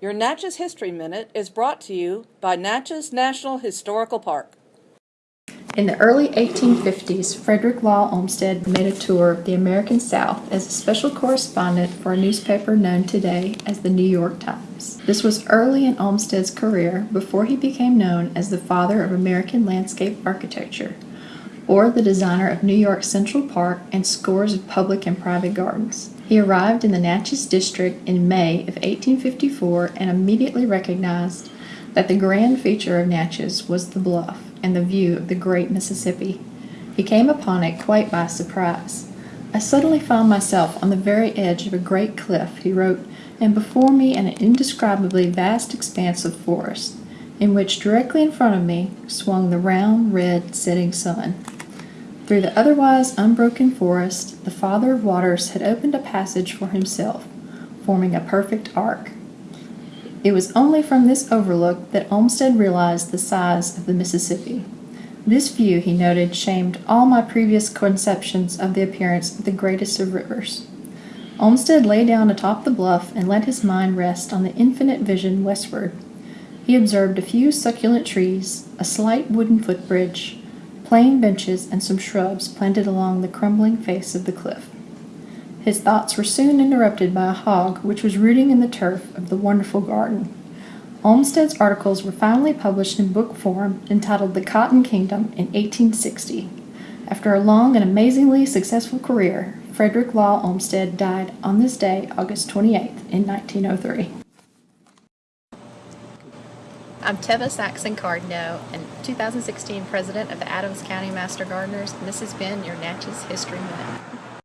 Your Natchez History Minute is brought to you by Natchez National Historical Park. In the early 1850s, Frederick Law Olmsted made a tour of the American South as a special correspondent for a newspaper known today as the New York Times. This was early in Olmsted's career before he became known as the father of American landscape architecture, or the designer of New York Central Park and scores of public and private gardens. He arrived in the Natchez district in May of 1854 and immediately recognized that the grand feature of Natchez was the bluff and the view of the great Mississippi. He came upon it quite by surprise. I suddenly found myself on the very edge of a great cliff, he wrote, and before me an indescribably vast expanse of forest, in which directly in front of me swung the round, red, setting sun. Through the otherwise unbroken forest, the Father of Waters had opened a passage for himself, forming a perfect arc. It was only from this overlook that Olmsted realized the size of the Mississippi. This view, he noted, shamed all my previous conceptions of the appearance of the greatest of rivers. Olmsted lay down atop the bluff and let his mind rest on the infinite vision westward. He observed a few succulent trees, a slight wooden footbridge, plain benches, and some shrubs planted along the crumbling face of the cliff. His thoughts were soon interrupted by a hog which was rooting in the turf of the wonderful garden. Olmsted's articles were finally published in book form entitled The Cotton Kingdom in 1860. After a long and amazingly successful career, Frederick Law Olmsted died on this day, August 28, in 1903. I'm Teva Saxon Cardno, and 2016 president of the Adams County Master Gardeners, and this has been your Natchez History Minute.